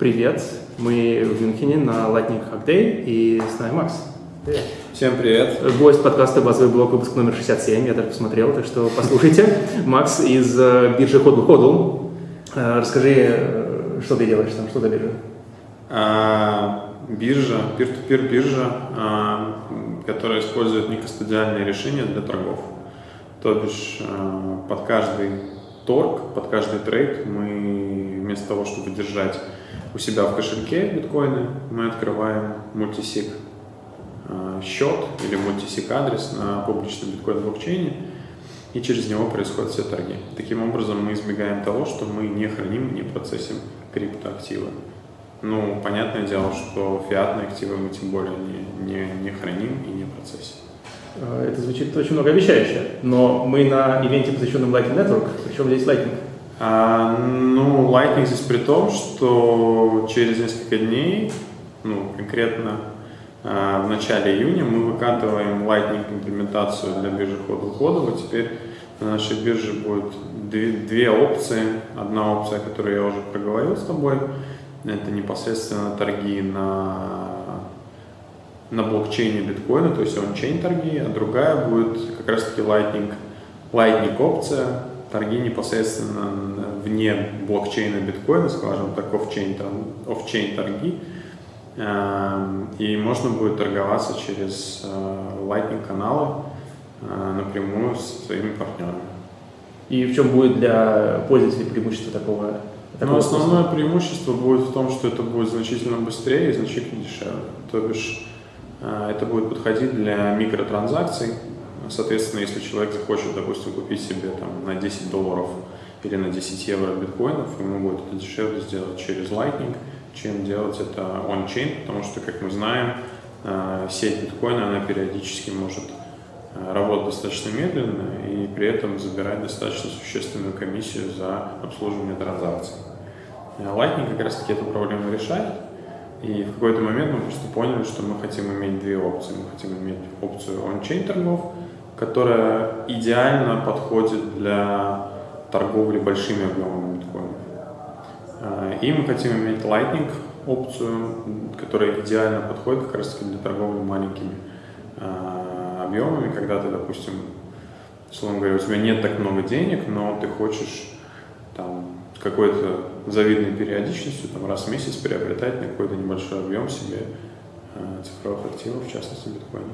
Привет, мы в Мюнхене на Lightning Hack Day и с нами Макс. Привет. Всем привет. Гость подкаста «Базовый блок», выпуск номер 67, я даже посмотрел, так что послушайте. Макс из э, биржи Hodl Hodl. Э, расскажи, э, что ты делаешь там, что за биржа? А, биржа, peer-to-peer биржа, а, которая использует некостадиальные решения для торгов. То бишь а, под каждый торг, под каждый трейд мы вместо того, чтобы держать у себя в кошельке биткоины, мы открываем мультисик э, счет или мультисик адрес на публичном биткоин блокчейне, и через него происходят все торги. Таким образом, мы избегаем того, что мы не храним, не процессим криптоактивы. Ну, понятное дело, что фиатные активы мы тем более не, не, не храним и не процессим. Э, это звучит очень многообещающе, но мы на ивенте, посвященном Lightning Network, причем здесь Lightning. А, ну, Lightning здесь при том, что через несколько дней, ну, конкретно а, в начале июня мы выкатываем Lightning имплементацию для биржи И теперь на нашей бирже будет две, две опции. Одна опция, которую я уже проговорил с тобой, это непосредственно торги на на блокчейне биткоина, то есть он-чейн торги, а другая будет как раз-таки Lightning, Lightning опция, торги непосредственно вне блокчейна биткоина, скажем так, офчейн, офчейн торги, эм, и можно будет торговаться через э, Lightning каналы э, напрямую с своими партнерами. И в чем будет для пользователей преимущество такого? такого ну, основное способа? преимущество будет в том, что это будет значительно быстрее и значительно дешевле. То бишь э, это будет подходить для микротранзакций, Соответственно, если человек захочет, допустим, купить себе там, на 10 долларов или на 10 евро биткоинов, ему будет это дешевле сделать через Lightning, чем делать это on-chain, потому что, как мы знаем, э, сеть биткоина, она периодически может э, работать достаточно медленно и при этом забирать достаточно существенную комиссию за обслуживание транзакций. Э, Lightning как раз таки эту проблему решает, и в какой-то момент мы просто поняли, что мы хотим иметь две опции. Мы хотим иметь опцию on-chain торгов, которая идеально подходит для торговли большими объемами биткоина. А, и мы хотим иметь Lightning опцию, которая идеально подходит как раз для торговли маленькими а, объемами, когда ты, допустим, условно говоря, у тебя нет так много денег, но ты хочешь там какой-то завидной периодичностью, там раз в месяц приобретать на какой-то небольшой объем себе а, цифровых активов, в частности биткоина.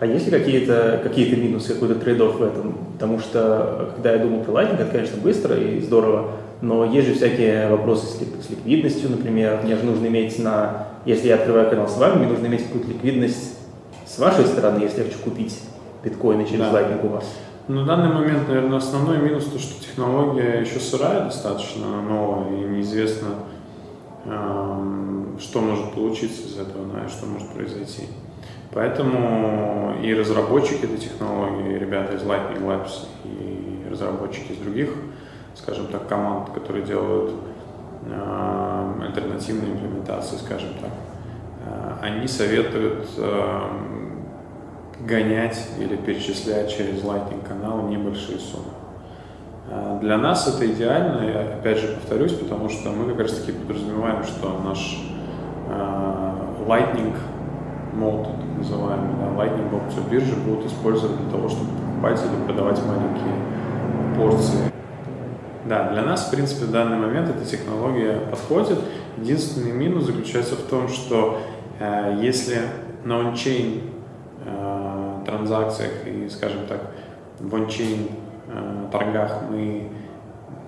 А есть ли какие-то какие минусы, какой-то трейд в этом? Потому что, когда я думал про Lightning, это, конечно, быстро и здорово, но есть же всякие вопросы с, ликвидностью, например. Мне же нужно иметь на... Если я открываю канал с вами, мне нужно иметь какую-то ликвидность с вашей стороны, если я хочу купить биткоины через да. Lightning у вас. На данный момент, наверное, основной минус то, что технология еще сырая достаточно, новая, и неизвестно, эм, что может получиться из этого, да, и что может произойти. Поэтому и разработчики этой технологии, ребята из Lightning Labs, и разработчики из других, скажем так, команд, которые делают э, альтернативные имплементации, скажем так, э, они советуют э, гонять или перечислять через Lightning канал небольшие суммы. Э, для нас это идеально, я опять же повторюсь, потому что мы как раз таки подразумеваем, что наш э, Lightning мод, называемый, да, Lightning опцию биржи будут использовать для того, чтобы покупать или продавать маленькие порции. Да, для нас, в принципе, в данный момент эта технология подходит. Единственный минус заключается в том, что э, если на ончейн э, транзакциях и, скажем так, в ончейн э, торгах мы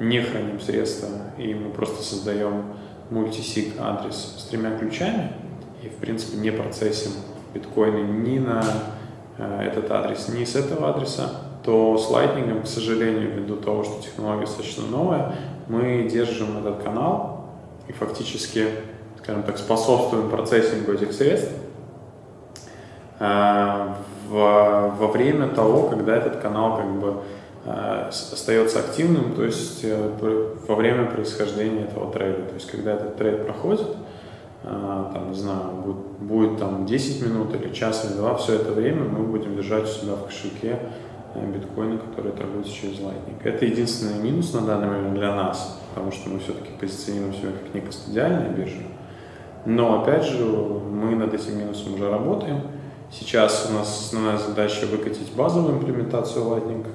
не храним средства и мы просто создаем мультисиг адрес с тремя ключами, и, в принципе, не процессим биткоины ни на э, этот адрес, ни с этого адреса, то с Lightning, к сожалению, ввиду того, что технология достаточно новая, мы держим этот канал и фактически, скажем так, способствуем процессингу этих средств э, во время того, когда этот канал как бы э, остается активным, то есть во время происхождения этого трейда. То есть когда этот трейд проходит, там, не знаю, будет, будет там 10 минут или час или два, все это время мы будем держать у себя в кошельке э, биткоины, которые торгуются через Lightning. Это единственный минус на данный момент для нас. потому что мы все-таки позиционируем себя как некостадиальная биржа. Но, опять же, мы над этим минусом уже работаем. Сейчас у нас основная задача выкатить базовую имплементацию Lightning,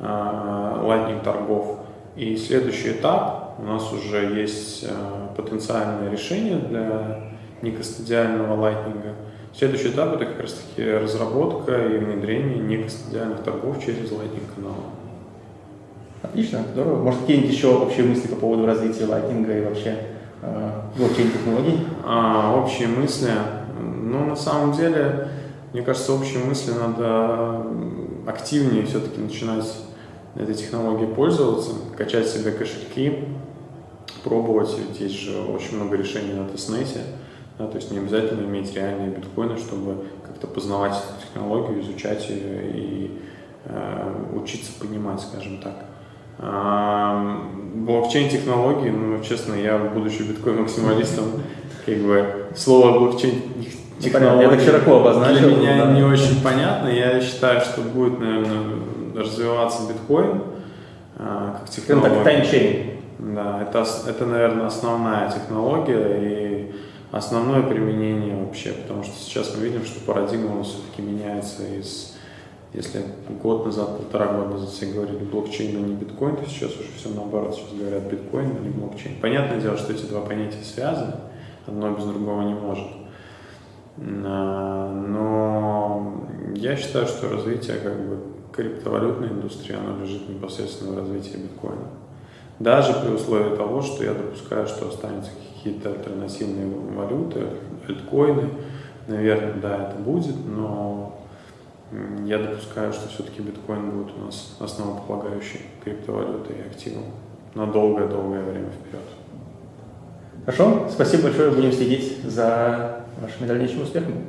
а, Lightning торгов. И следующий этап у нас уже есть а, потенциальное решение для некостадиального Lightning. Следующий этап это как раз таки разработка и внедрение некостадиальных торгов через канал. Отлично, здорово. Может, какие-нибудь еще общие мысли по поводу развития Lightning и вообще э, блокчейн-технологий? А, общие мысли? Ну, на самом деле, мне кажется, общие мысли надо активнее все-таки начинать этой технологией пользоваться, качать себе кошельки, пробовать, ведь есть же очень много решений на тестнете, да, то есть не обязательно иметь реальные биткоины, чтобы как-то познавать эту технологию, изучать ее и э, учиться понимать, скажем так. А, блокчейн-технологии, ну, честно, я, будучи биткоин-максималистом, как бы слово блокчейн технологии ну, я так широко обозначил. Для меня да. не очень понятно. Я считаю, что будет, наверное, развиваться биткоин а, как технология. Ну, так, таймчейн. Да, это, это, наверное, основная технология и основное применение вообще, потому что сейчас мы видим, что парадигма у нас все-таки меняется из, если год назад, полтора года назад все говорили блокчейн, а не биткоин, то сейчас уже все наоборот, сейчас говорят биткоин, а не блокчейн. Понятное дело, что эти два понятия связаны, одно без другого не может. А, но я считаю, что развитие как бы криптовалютной индустрии, оно лежит непосредственно в развитии биткоина. Даже при условии того, что я допускаю, что останутся какие-то альтернативные валюты, альткоины, наверное, да, это будет, но я допускаю, что все-таки биткоин будет у нас основополагающей криптовалютой и активом на долгое-долгое время вперед. Хорошо, спасибо большое, будем следить за вашими дальнейшими успехами.